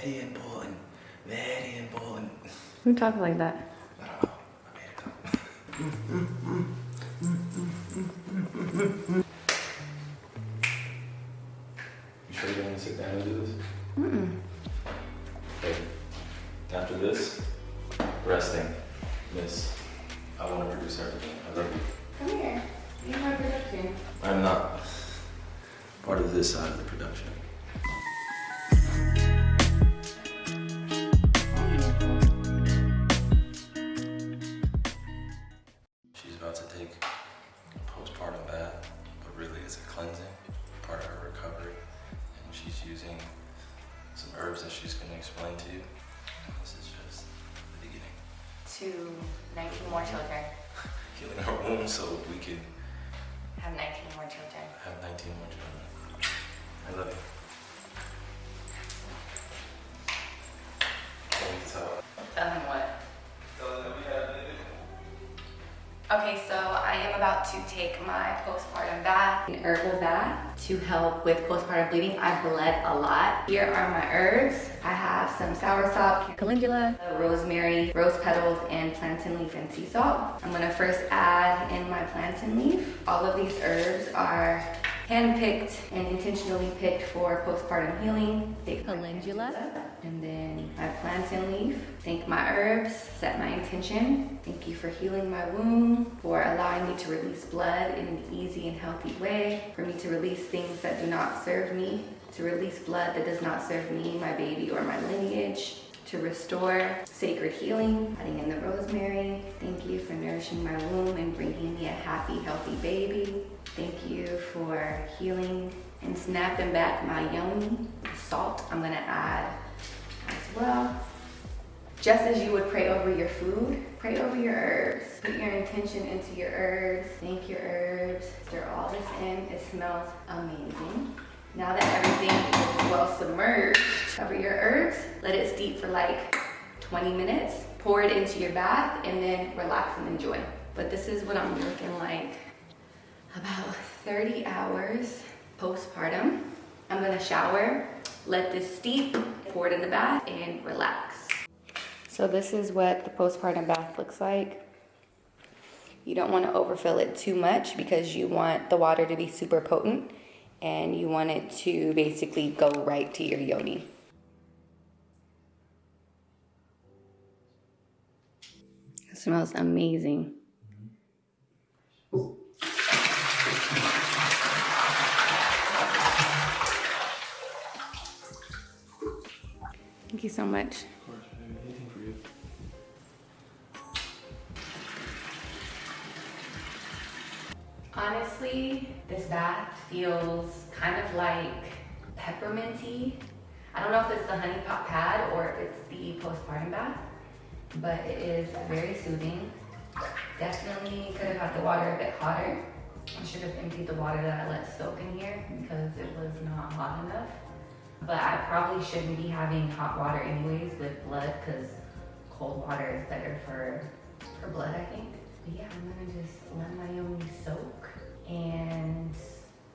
very important. Very important. Who talks like that? I don't know. I made it up. You sure you want to sit down and do this? Some herbs that she's going to explain to you. And this is just the beginning. To 19 more children. Healing her womb so we can Have 19 more children. have 19 more children. I love you. Can you tell? Tell him what? Tell them that we have it. Okay, so I am about to take my postpartum bath, an herbal bath to help with postpartum bleeding. I bled a lot. Here are my herbs. I have some soursop, calendula, rosemary, rose petals, and plantain leaf and sea salt. I'm gonna first add in my plantain leaf. All of these herbs are hand-picked and intentionally picked for postpartum healing. Take Calendula. and then my plantain leaf. Thank my herbs, set my intention. Thank you for healing my womb, for allowing me to release blood in an easy and healthy way, for me to release things that do not serve me, to release blood that does not serve me, my baby, or my lineage, to restore sacred healing, adding in the rosemary. Thank you for nourishing my womb and bringing me a happy, healthy baby. Thank you for healing and snapping back my yoni. Salt, I'm gonna add as well. Just as you would pray over your food, pray over your herbs. Put your intention into your herbs. Thank your herbs. Stir all this in. It smells amazing. Let it steep for like 20 minutes. Pour it into your bath and then relax and enjoy. But this is what I'm looking like about 30 hours postpartum. I'm gonna shower, let this steep, pour it in the bath, and relax. So this is what the postpartum bath looks like. You don't want to overfill it too much because you want the water to be super potent and you want it to basically go right to your yoni. Smells amazing. Thank you so much. Honestly, this bath feels kind of like pepperminty. I don't know if it's the honey pot pad or if it's the postpartum bath, but it is very soothing. Definitely could have had the water a bit hotter. I should have emptied the water that I let soak in here because it was not hot enough. But I probably shouldn't be having hot water anyways with blood because cold water is better for, for blood, I think. But yeah, I'm gonna just let my yoni soak and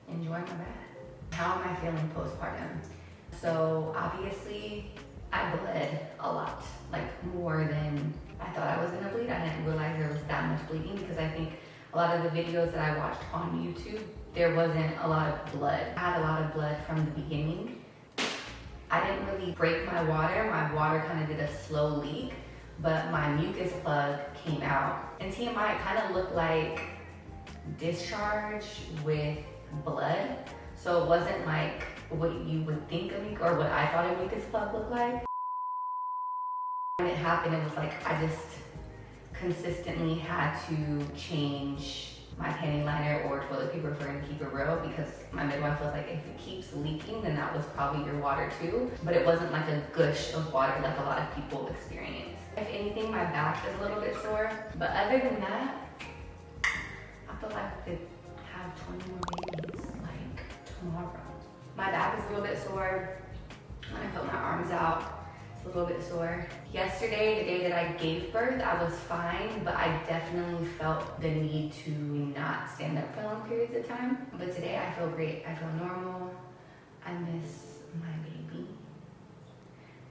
enjoy my bath. How am I feeling postpartum? So obviously I bled a lot, like more than I thought I was gonna bleed. I didn't realize there was that much bleeding because I think a lot of the videos that I watched on YouTube, there wasn't a lot of blood. I had a lot of blood from the beginning. I didn't really break my water. My water kind of did a slow leak, but my mucus plug came out. And TMI, kind of looked like discharge with blood. So it wasn't like what you would think a mucus, or what I thought a mucus plug looked like. When it happened, it was like I just consistently had to change my panty liner or toilet paper for him to keep it real because my midwife was like, if it keeps leaking, then that was probably your water too. But it wasn't like a gush of water like a lot of people experience. If anything, my back is a little bit sore. But other than that, I feel like I could have 20 more babies like tomorrow. My back is a little bit sore. When I put my arms out, it's a little bit sore. Yesterday, the day that I gave birth, I was fine, but I definitely felt the need to not stand up for long periods of time. But today I feel great. I feel normal. I miss my baby.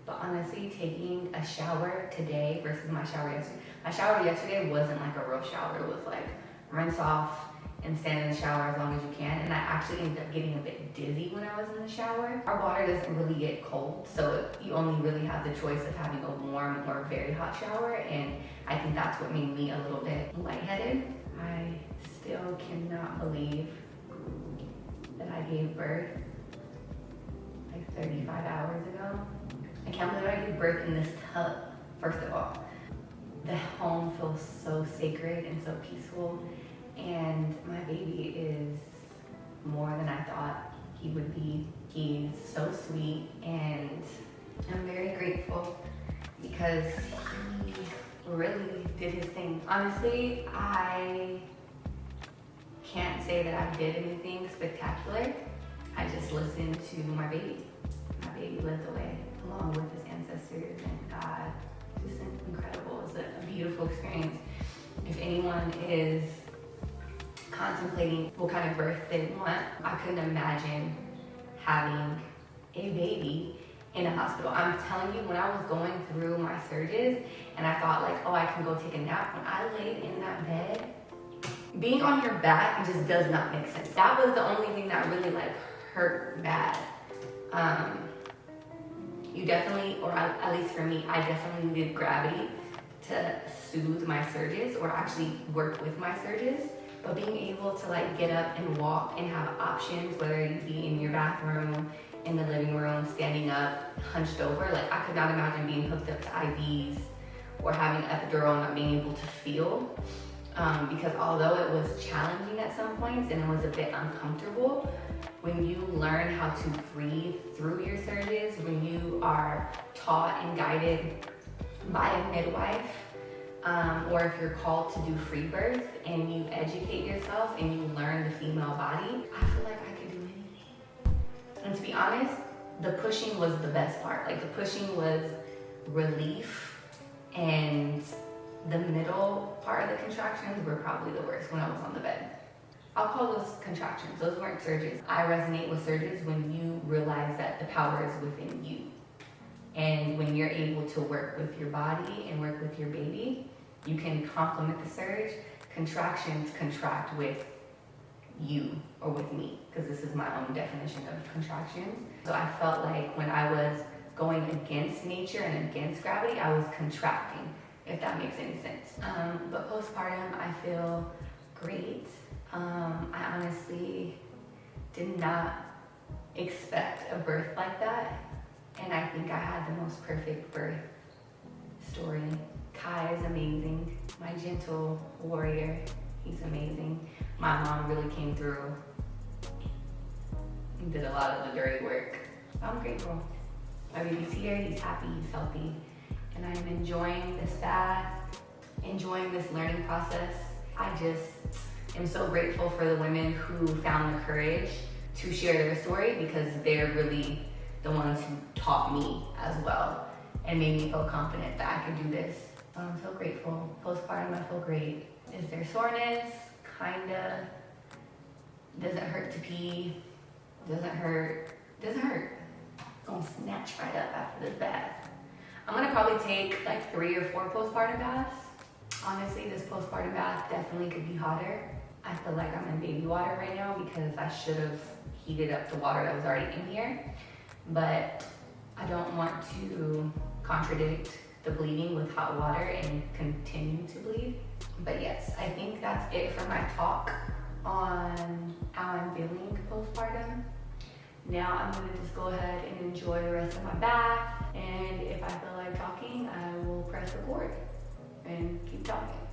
But honestly, taking a shower today versus my shower yesterday, my shower yesterday wasn't like a real shower. It was like rinse off and stand in the shower as long as you can. And I actually ended up getting a bit dizzy when I was in the shower. Our water doesn't really get cold, so you only really have the choice of having a warm or very hot shower. And I think that's what made me a little bit lightheaded. I still cannot believe that I gave birth like 35 hours ago. I can't believe I gave birth in this tub, first of all. The home feels so sacred and so peaceful. And my baby is more than I thought he would be. He's so sweet and I'm very grateful because he really did his thing. Honestly, I can't say that I did anything spectacular. I just listened to my baby. My baby led the way along with his ancestors and God. Just incredible. It's a, a beautiful experience. If anyone is contemplating what kind of birth they want, I couldn't imagine having a baby in a hospital. I'm telling you, when I was going through my surges and I thought like, oh, I can go take a nap, when I laid in that bed, being on your back just does not make sense. That was the only thing that really like hurt bad. Um, you definitely, or at least for me, I definitely needed gravity to soothe my surges or actually work with my surges. But being able to like get up and walk and have options, whether you be in your bathroom, in the living room, standing up, hunched over, like I could not imagine being hooked up to IVs or having epidural and not being able to feel. Um, because although it was challenging at some points and it was a bit uncomfortable, when you learn how to breathe through your surges, when you are taught and guided by a midwife, um, or if you're called to do free birth and you educate yourself and you learn the female body, I feel like I could do anything. And to be honest, the pushing was the best part. Like the pushing was relief and the middle part of the contractions were probably the worst when I was on the bed. I'll call those contractions. Those weren't surges. I resonate with surges when you realize that the power is within you. And when you're able to work with your body and work with your baby, you can complement the surge. Contractions contract with you or with me, because this is my own definition of contractions. So I felt like when I was going against nature and against gravity, I was contracting, if that makes any sense. Um, but postpartum, I feel great. Um, I honestly did not expect a birth like that. And I think I had the most perfect birth story. Kai is amazing. My gentle warrior, he's amazing. My mom really came through and did a lot of the dirty work. I'm grateful. My baby's here, he's happy, he's healthy. And I'm enjoying this bath, enjoying this learning process. I just am so grateful for the women who found the courage to share their story because they're really the ones who taught me as well and made me feel confident that I could do this. Um, I'm so grateful. Postpartum, I feel great. Is there soreness? Kinda. Doesn't hurt to pee. Doesn't hurt. Doesn't hurt. Gonna snatch right up after this bath. I'm gonna probably take like three or four postpartum baths. Honestly, this postpartum bath definitely could be hotter. I feel like I'm in baby water right now because I should have heated up the water that was already in here. But I don't want to contradict the bleeding with hot water and continue to bleed. But yes, I think that's it for my talk on how I'm feeling postpartum. Now I'm gonna just go ahead and enjoy the rest of my bath. And if I feel like talking, I will press record and keep talking.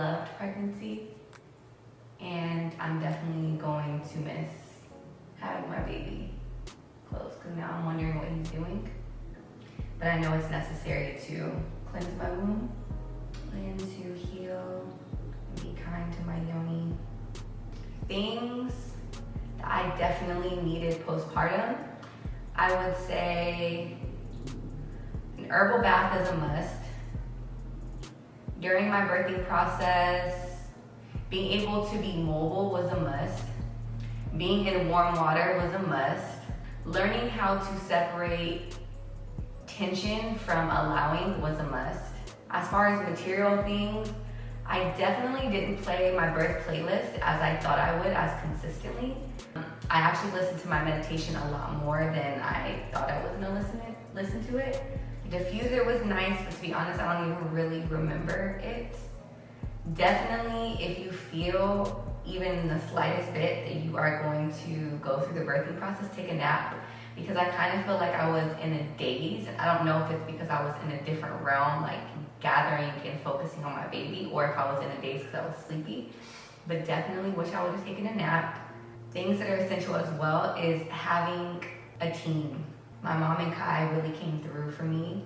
Loved pregnancy, and I'm definitely going to miss having my baby close because now I'm wondering what he's doing. But I know it's necessary to cleanse my womb and to heal and be kind to my yoni. Things that I definitely needed postpartum, I would say an herbal bath is a must. During my birthing process, being able to be mobile was a must. Being in warm water was a must. Learning how to separate tension from allowing was a must. As far as material things, I definitely didn't play my birth playlist as I thought I would as consistently. I actually listened to my meditation a lot more than I thought I was gonna listen it, listen to it. Diffuser was nice, but to be honest, I don't even really remember it. Definitely, if you feel even the slightest bit that you are going to go through the birthing process, take a nap because I kind of feel like I was in a daze. I don't know if it's because I was in a different realm, like gathering and focusing on my baby, or if I was in a daze because I was sleepy. But definitely wish I would have taken a nap. Things that are essential as well is having a team. My mom and Kai really came through for me.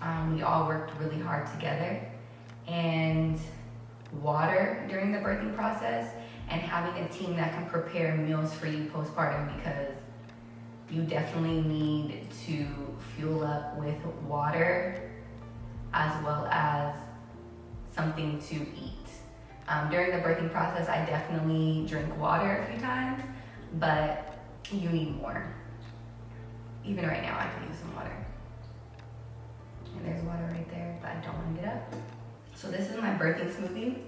Um, we all worked really hard together. And water during the birthing process and having a team that can prepare meals for you postpartum because you definitely need to fuel up with water as well as something to eat. Um, during the birthing process, I definitely drink water a few times, but you need more. Even right now, I could use some water. And there's water right there, but I don't want to get up. So this is my birthing smoothie.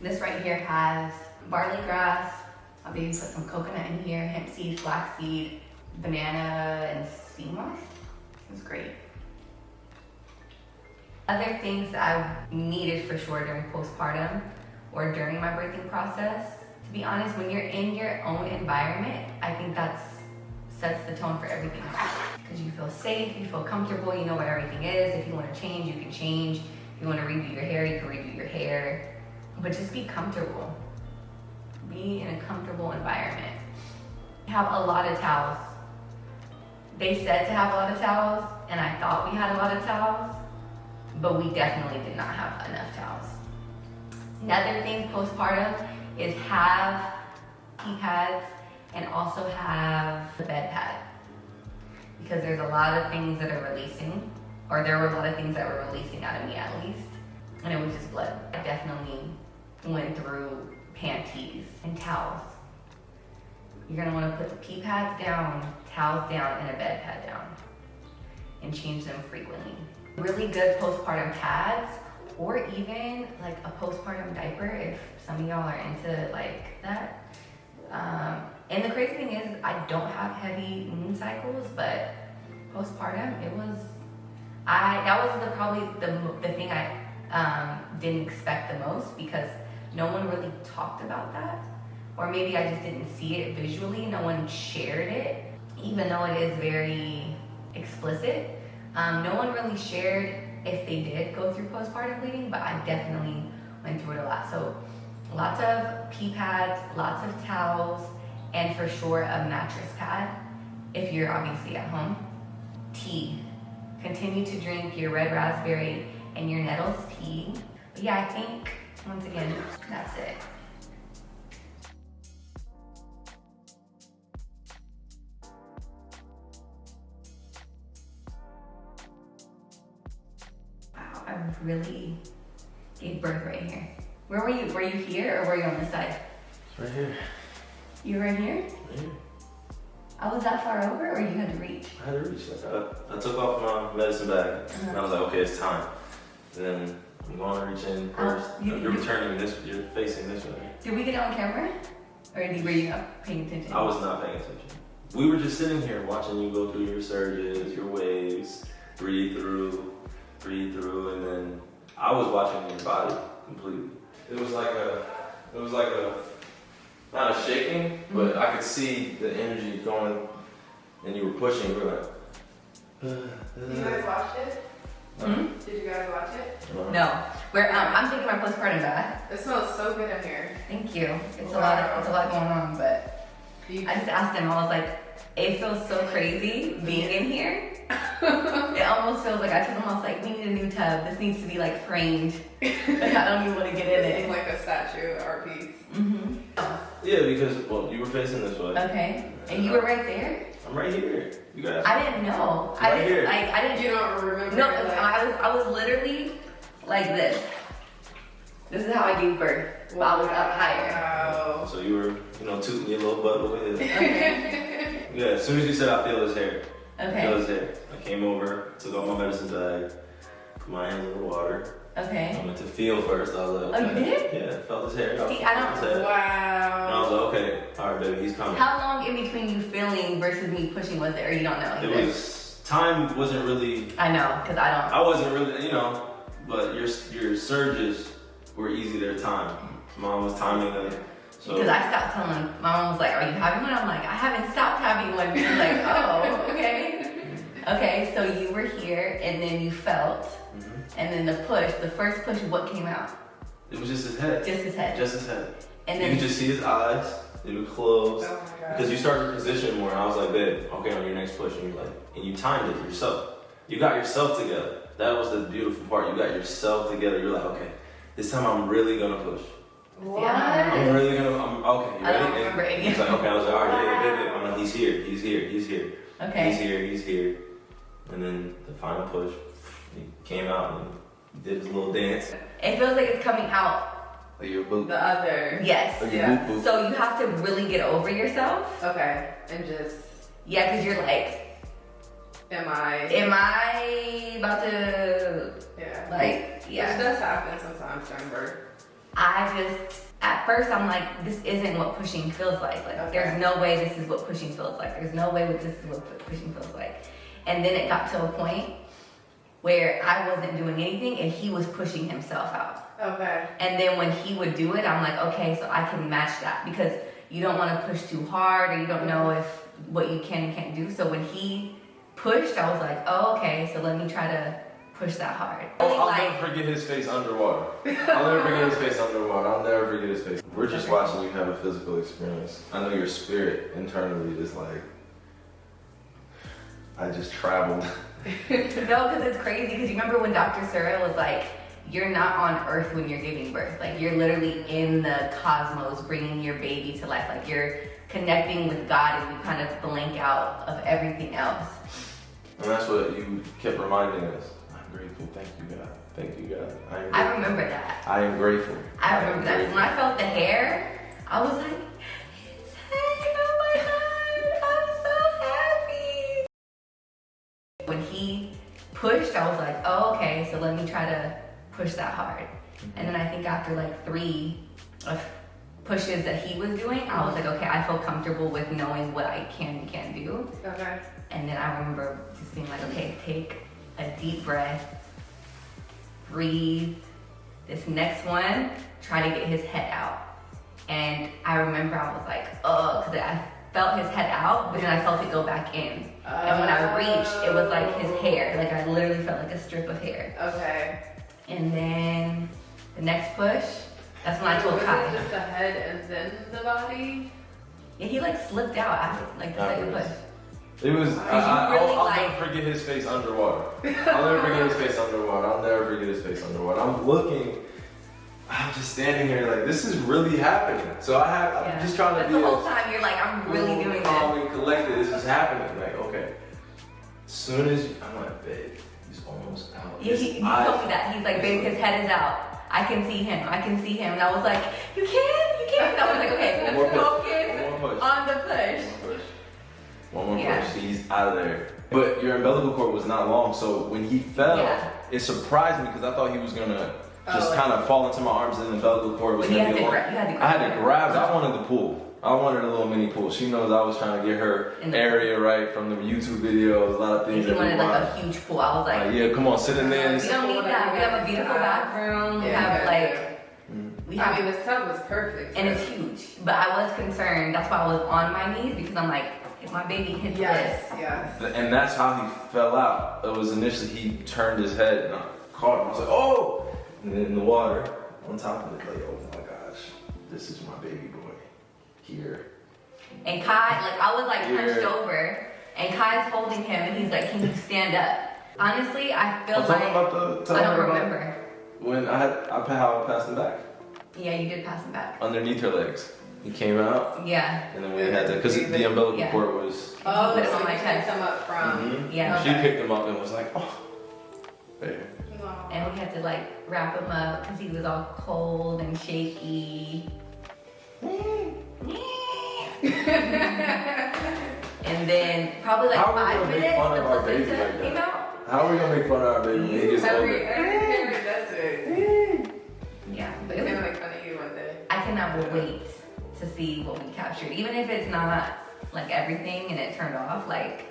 This right here has barley grass. I'll maybe put some coconut in here, hemp seed, flax seed, banana, and sea moss. It's great. Other things that I needed for sure during postpartum or during my birthing process, to be honest, when you're in your own environment, I think that's sets the tone for everything. Because you feel safe, you feel comfortable, you know where everything is. If you want to change, you can change. If you want to redo your hair, you can redo your hair. But just be comfortable. Be in a comfortable environment. Have a lot of towels. They said to have a lot of towels, and I thought we had a lot of towels, but we definitely did not have enough towels. Another thing postpartum is have pee pads and also have the bed pad because there's a lot of things that are releasing, or there were a lot of things that were releasing out of me at least, and it was just blood. I definitely went through panties and towels. You're gonna wanna put the pee pads down, towels down, and a bed pad down, and change them frequently. Really good postpartum pads, or even like a postpartum diaper if some of y'all are into like that. Um, and the crazy thing is, I don't have heavy moon cycles, but postpartum, it was, I, that was the probably the, the thing I um, didn't expect the most because no one really talked about that. Or maybe I just didn't see it visually. No one shared it, even though it is very explicit. Um, no one really shared if they did go through postpartum bleeding, but I definitely went through it a lot. So lots of pee pads, lots of towels, and for sure a mattress pad if you're obviously at home. Tea. Continue to drink your red raspberry and your nettles tea. But yeah, I think once again, that's it. Wow, I really gave birth right here. Where were you? Were you here or were you on this side? Right here. You were in here? Right here. I was that far over or you had to reach? I had to reach. Like I, I took off my medicine bag, and I was like, okay, it's time. And then I'm going to reach in Oh, first. you- you're you- turning this. You're facing this way. Did we get on camera? Or were you not paying attention? I was not paying attention. We were just sitting here watching you go through your surges, your waves, breathe through, breathe through, and then I was watching your body completely. It was like a, it was like a, not a shaking, but I could see the energy going, and you were pushing. You were like, You guys watched it? Hmm? Did you guys watch it? No. We're, um, I'm taking my postpartum bath. It smells so good in here. Thank you. It's a lot. Of, it's a lot going on, but I just asked him. I was like, it feels so crazy being in here. it almost feels like I told him I was like, we need a new tub. This needs to be like framed. Like I don't even want to get in this is it. like a statue art piece. hmm Yeah, because well, you were facing this way. Okay. And you were right there. I'm right here. You guys. I didn't know. I Right didn't here. like. I didn't You don't remember? No, like, I was I was literally like this. This is how I gave birth. While I was up higher. Wow. So you were, you know, tooting your little butt over here. Okay. Yeah. As soon as you said, I feel his hair. I Feel Okay. his hair. I came over, took all my medicine bag, put my hands in the water. I Okay. went to feel first. I was like, Oh, you okay. did? Yeah. Felt his hair. See, I don't- his hair. And I was Wow. like, okay, all right, baby, he's coming. How long in between you feeling versus me pushing was it, or you don't know? It was time wasn't really. I know, cause I don't. I wasn't really, you know, but your your surges were easy their time. Mom was timing them. So Because I stopped telling. My mom was like, "Are you having one?" I'm like, "I haven't stopped having one." She was like, "Oh, okay." Okay, so you were here, and then you felt, Mhm. and then the push. The first push, what came out? it was just his head. Just his head. Just his head. And then you could just see his eyes. They were closed. Oh my god. Because you started to position more, and I was like, babe, okay, on your next push, and you're like, and you timed it yourself. You got yourself together. That was the beautiful part. You got yourself together. You're like, okay, this time I'm really gonna push. What? I'm really gonna. I'm okay. You I don't remember And He's like, okay. I was like, all right, yeah, yeah, yeah. I'm like, he's here. He's here. He's here. Okay. He's here. He's here. And then the final push, he came out and did his little dance. It feels like it's coming out. Like your boot. The other. Yes. Like Yeah. boot boot. So you have to really get over yourself. Okay. And just, Yeah, because you're like, am I? am I about to yeah. like? Which Yeah. does happen sometimes during birth. I just at first I'm like, this isn't what pushing feels like. Like Okay. there's no way this is what pushing feels like. There's no way this is what pushing feels like. And then it got to a point where I wasn't doing anything and he was pushing himself out. Okay. And then when he would do it, I'm like, okay, so I can match that because you don't want to push too hard or you don't know if what you can and can't do. So when he pushed, I was like, oh, okay, so let me try to push that hard. I'll, I'll like- never forget his face underwater. I'll never forget his face underwater. I'll never forget his face. We're just watching you have a physical experience. I know your spirit internally is like, I just traveled. No, because it's crazy. Because you remember when Dr. Searle was like, you're not on Earth when you're giving birth. Like you're literally in the cosmos, bringing your baby to life. Like you're connecting with God, and you kind of blank out of everything else. And that's what you kept reminding us. I'm grateful. Thank you, God. Thank you, God. I I remember that. I am grateful. I remember that. grateful. When I felt the hair, I was like, When he pushed, I was like, oh, okay, so let me try to push that hard. And then I think after like three of pushes that he was doing, I was like, okay, I feel comfortable with knowing what I can and can't do. Okay. And then I remember just being like, okay, take a deep breath, breathe. This next one, try to get his head out. And I remember I was like, oh, because I felt his head out, but then I felt it go back in. And when I reached, it was like his oh. hair. Like I literally felt like a strip of hair. Okay. And then the next push, that's when I told Was Kai. it just the head and then the body? Yeah, he like slipped out after like the second push. It was. I, you I, really will I'll like- never forget his face underwater. I'll never forget his face underwater. I'll never forget his face underwater. I'm looking. I'm just standing here like this is really happening. So I have. I'm just trying to But be. the whole time you're like, I'm really cool, doing calm, this. And collected. This is happening. Like okay. As soon as you, I'm like, babe, he's almost out. Yeah, he, he told me that. He's like, babe, his head is out. I can see him. I can see him. And I was like, you can, you can. And I was like, okay, One more focus One more push. on the push. One more push. One more Yeah. push. He's out of there. But your umbilical cord was not long, so when he fell, Yeah. it surprised me because I thought he was gonna oh, just Oh, like- kind of fall into my arms and the umbilical cord was you gonna had be to long. grab, you had to I grab. had to grab. I wanted the pool. I wanted a little mini pool. She knows I was trying to get her In the area right from the YouTube videos. A lot of things he that wanted like a huge pool. I was like, Like, yeah, come on, sit in there. we don't need that. We have a beautiful bathroom. We have like, mm-hmm. we I have, mean, the tub was perfect. and it's huge. But I was concerned. That's why I was on my knees because I'm like, if My baby hit Yes, this. yes. And that's how he fell out. It was initially he turned his head and I caught him. I was like, oh! And then in the water, on top of it, like, oh my gosh, this is my baby boy. Here. And Kai, like I was like hunched over, and Kai's holding him, and he's like, "Can you stand up?" Honestly, I feel I'm like about the. I don't about remember. When I had, I how I passed him back Yeah, you did pass him back. underneath her legs. He came out, Yeah, and then we had to, because the umbilical Yeah. cord was. Oh, Put it on my you picked chest. them up from. Mhm. yeah. She picked him up and was like, oh. There. And we had to like wrap him up because he was all cold and shaky. And then probably like How are we five gonna make minutes, fun the of our baby placenta like that? came out. How are we gonna make fun of our baby when he gets Every, every parent does it. Yeah, but It's gonna make fun of you one day. I cannot wait to see what we captured, even if it's not like everything and it turned off. Like,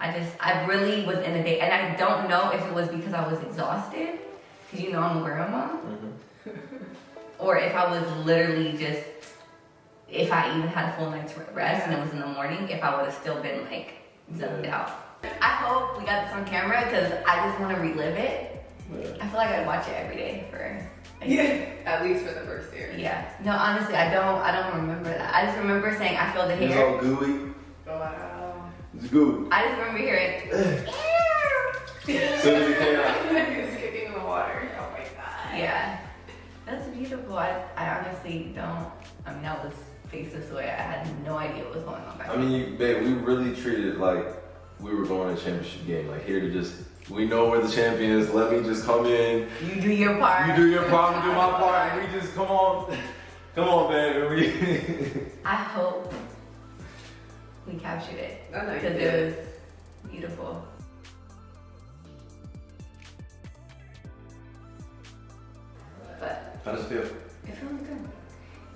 I just, I really was in a day, and I don't know if it was because I was exhausted, because you know I'm a grandma, Mhm. or if I was literally just, if I even had a full night's rest and it was in the morning, if I would have still been like zoned out. I hope we got this on camera because I just want to relive it. Yeah. I feel like I'd watch it every day for. Yeah. At least for the first year. Yeah. No, honestly, I don't. I don't remember that. I just remember saying I feel the He's It's all gooey. Wow. It's gooey. I just remember hearing. As soon as he came out. He's kicking in the water. Oh my god. Yeah. That's beautiful. I, I honestly don't. I mean, that was faced this way. I had no idea what was going on back I mean, you, babe, we really treated it like we were going to a championship game. Like here to just, we know we're the champions. Let me just come in. You do your part. You do your part, I do my part, and we just come on, come on, babe. I hope we captured it oh, I know you because did. it was beautiful. But how does it feel? it feels good.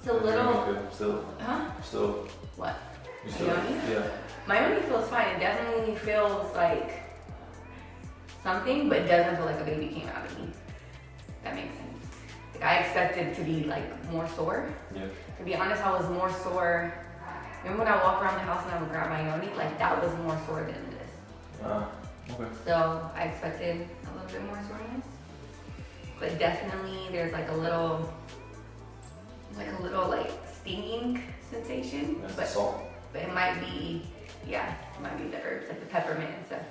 It's a little, Still, huh? still, What? you still, Yoni? yeah. My yoni feels fine. It definitely feels like something, but it doesn't feel like a baby came out of me. That makes sense. Like I expected to be like more sore. Yeah. To be honest, I was more sore. Remember when I walk around the house and I would grab my yoni? Like that was more sore than this. Ah, okay. So I expected a little bit more soreness. But definitely there's like a little, like a little like stinging sensation. That's but, salt. but it might be, yeah, it might be the herbs, like the peppermint and stuff.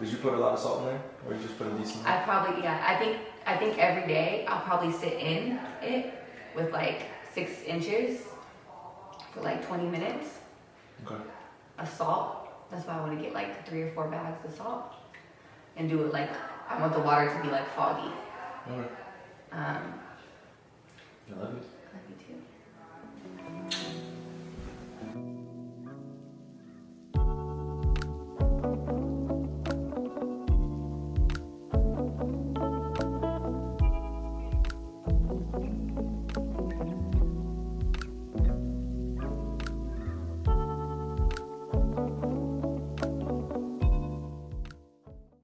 Did you put a lot of salt in there, or you just put a decent? I probably, yeah, I think, I think every day I'll probably sit in it with like six inches for like 20 minutes. Okay. of salt. That's why I want to get like three or four bags of salt and do it like I want the water to be like foggy. Okay. Um, I love it.